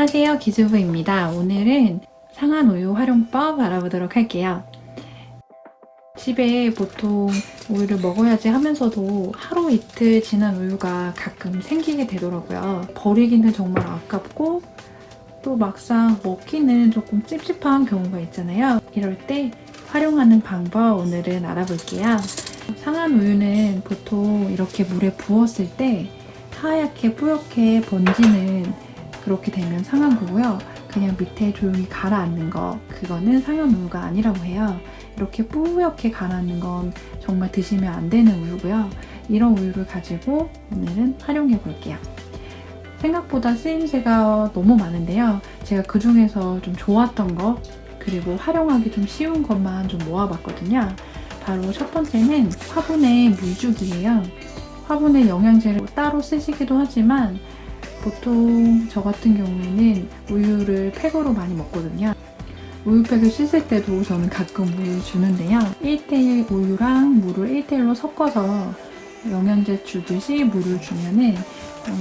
안녕하세요 기주부입니다. 오늘은 상한우유 활용법 알아보도록 할게요. 집에 보통 우유를 먹어야지 하면서도 하루 이틀 지난 우유가 가끔 생기게 되더라고요. 버리기는 정말 아깝고 또 막상 먹기는 조금 찝찝한 경우가 있잖아요. 이럴 때 활용하는 방법 오늘은 알아볼게요. 상한 우유는 보통 이렇게 물에 부었을 때 하얗게 뿌옇게 번지는 그렇게 되면 상한 거고요. 그냥 밑에 조용히 가라앉는 거 그거는 상한 우유가 아니라고 해요. 이렇게 뿌옇게 가라앉는 건 정말 드시면 안 되는 우유고요. 이런 우유를 가지고 오늘은 활용해 볼게요. 생각보다 쓰임새가 너무 많은데요. 제가 그 중에서 좀 좋았던 거 그리고 활용하기 좀 쉬운 것만 좀 모아봤거든요. 바로 첫 번째는 화분의 물주기예요. 화분에 영양제를 따로 쓰시기도 하지만 보통 저 같은 경우에는 우유를 팩으로 많이 먹거든요. 우유팩을 씻을 때도 저는 가끔 우유 주는데요. 1대1 우유랑 물을 1대1로 섞어서 영양제 주듯이 물을 주면은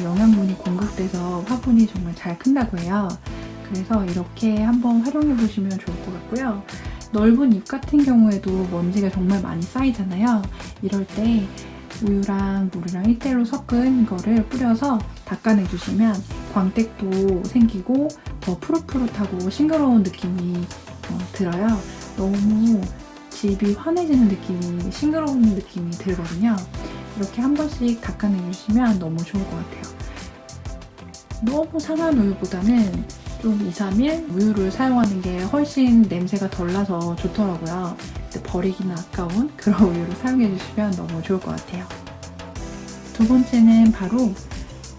영양분이 공급돼서 화분이 정말 잘 큰다고 해요. 그래서 이렇게 한번 활용해 보시면 좋을 것 같고요. 넓은 잎 같은 경우에도 먼지가 정말 많이 쌓이잖아요. 이럴 때 우유랑 물이랑 1대1로 섞은 거를 뿌려서 닦아내주시면 광택도 생기고 더 푸릇푸릇하고 싱그러운 느낌이 어, 들어요. 너무 집이 환해지는 느낌이 싱그러운 느낌이 들거든요. 이렇게 한 번씩 닦아내주시면 너무 좋을 것 같아요. 너무 상한 우유보다는 좀 2, 3일 우유를 사용하는 게 훨씬 냄새가 덜 나서 좋더라고요. 버리기는 아까운 그런 우유를 사용해 주시면 너무 좋을 것 같아요. 두 번째는 바로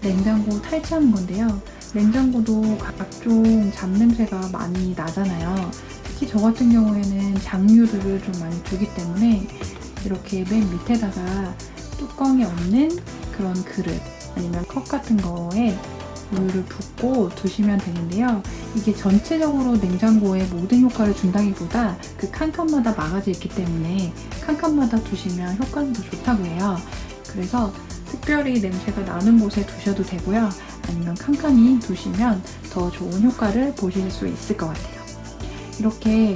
냉장고 탈취하는 건데요. 냉장고도 각종 잡냄새가 많이 나잖아요. 특히 저 같은 경우에는 장류를 좀 많이 두기 때문에 이렇게 맨 밑에다가 뚜껑이 없는 그런 그릇 아니면 컵 같은 거에 우유를 붓고 두시면 되는데요. 이게 전체적으로 냉장고에 모든 효과를 준다기보다 그 칸칸마다 막아져 있기 때문에 칸칸마다 두시면 효과는 더 좋다고 해요. 그래서 특별히 냄새가 나는 곳에 두셔도 되고요. 아니면 칸칸이 두시면 더 좋은 효과를 보실 수 있을 것 같아요. 이렇게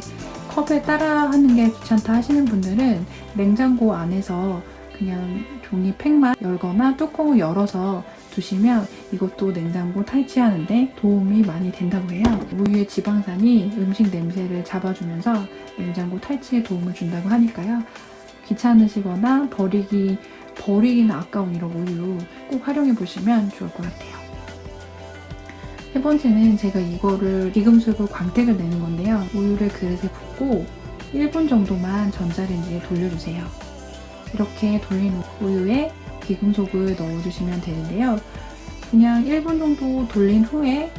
컵에 따라 하는 게 귀찮다 하시는 분들은 냉장고 안에서 그냥 종이 팩만 열거나 뚜껑을 열어서 두시면 이것도 냉장고 탈취하는데 도움이 많이 된다고 해요. 우유의 지방산이 음식 냄새를 잡아주면서 냉장고 탈취에 도움을 준다고 하니까요. 귀찮으시거나 버리기, 버리기는 아까운 이런 우유 꼭 활용해 보시면 좋을 것 같아요. 세 번째는 제가 이거를 기금속으로 광택을 내는 건데요. 우유를 그릇에 붓고 1분 정도만 전자레인지에 돌려주세요. 이렇게 돌린 우유에 비금속을 넣어주시면 되는데요. 그냥 1분 정도 돌린 후에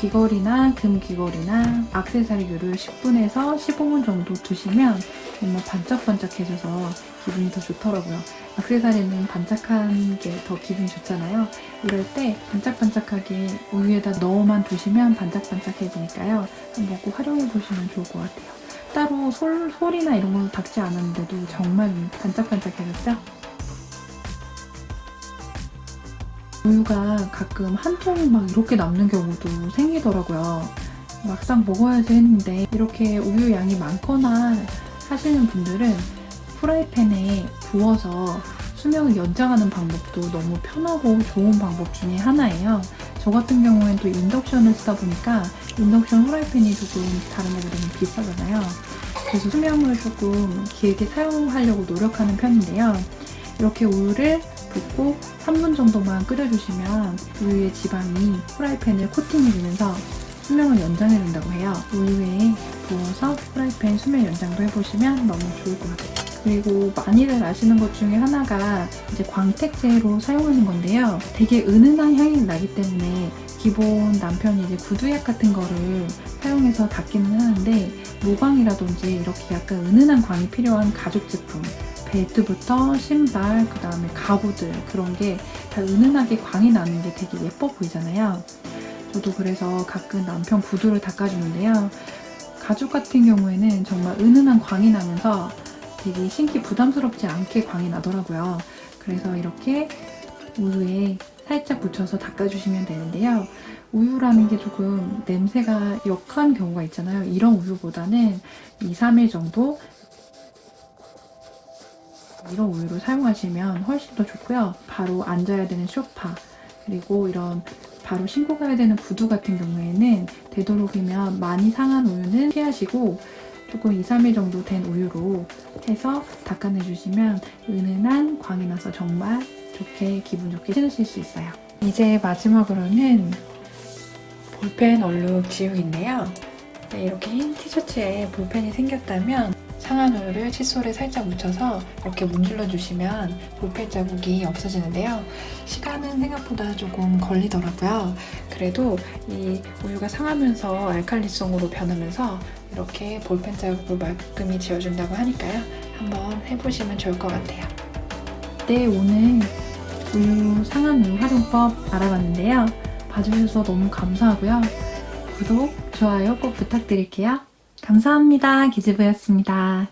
귀걸이나 금 귀걸이나 악세사리류를 10분에서 15분 정도 두시면 정말 반짝반짝해져서 기분이 더 좋더라고요. 악세사리는 반짝한 게 더 기분이 좋잖아요. 이럴 때 반짝반짝하게 우유에다 넣어만 두시면 반짝반짝해지니까요. 한번 꼭 활용해 보시면 좋을 것 같아요. 따로 솔, 솔이나 이런 걸로 닦지 않았는데도 정말 반짝반짝해졌죠? 우유가 가끔 한 통이 막 이렇게 남는 경우도 생기더라고요. 막상 먹어야지 했는데 이렇게 우유 양이 많거나 하시는 분들은 프라이팬에 부어서 수명을 연장하는 방법도 너무 편하고 좋은 방법 중에 하나예요. 저 같은 경우에는 또 인덕션을 쓰다 보니까 인덕션 후라이팬이 조금 다른 것보다는 비싸잖아요. 그래서 수명을 조금 길게 사용하려고 노력하는 편인데요. 이렇게 우유를 붓고 3분 정도만 끓여주시면 우유의 지방이 프라이팬을 코팅해주면서 수명을 연장해준다고 해요. 우유에 부어서 프라이팬 수명 연장도 해보시면 너무 좋을 것 같아요. 그리고 많이들 아시는 것 중에 하나가 이제 광택제로 사용하는 건데요. 되게 은은한 향이 나기 때문에 기본 남편이 이제 구두약 같은 거를 사용해서 닦기는 하는데 모광이라든지 이렇게 약간 은은한 광이 필요한 가죽 제품 벨트부터 신발, 그 다음에 가구들 그런 게 다 은은하게 광이 나는 게 되게 예뻐 보이잖아요. 저도 그래서 가끔 남편 구두를 닦아주는데요. 가죽 같은 경우에는 정말 은은한 광이 나면서 되게 신기 부담스럽지 않게 광이 나더라고요. 그래서 이렇게 우유에 살짝 묻혀서 닦아주시면 되는데요. 우유라는 게 조금 냄새가 역한 경우가 있잖아요. 이런 우유보다는 2, 3일 정도 이런 우유를 사용하시면 훨씬 더 좋고요. 바로 앉아야 되는 소파 그리고 이런 바로 신고 가야 되는 구두 같은 경우에는 되도록이면 많이 상한 우유는 피하시고 조금 2, 3일 정도 된 우유로 해서 닦아내주시면 은은한 광이 나서 정말 좋게 기분 좋게 신으실 수 있어요. 이제 마지막으로는 볼펜 얼룩 지우기인데요. 네, 이렇게 흰 티셔츠에 볼펜이 생겼다면 상한 우유를 칫솔에 살짝 묻혀서 이렇게 문질러 주시면 볼펜 자국이 없어지는데요. 시간은 생각보다 조금 걸리더라고요. 그래도 이 우유가 상하면서 알칼리성으로 변하면서 이렇게 볼펜 자국을 말끔히 지워준다고 하니까요. 한번 해보시면 좋을 것 같아요. 네, 오늘 우유 상한 우유 활용법 알아봤는데요. 봐주셔서 너무 감사하고요. 구독, 좋아요 꼭 부탁드릴게요. 감사합니다. 기즈부였습니다.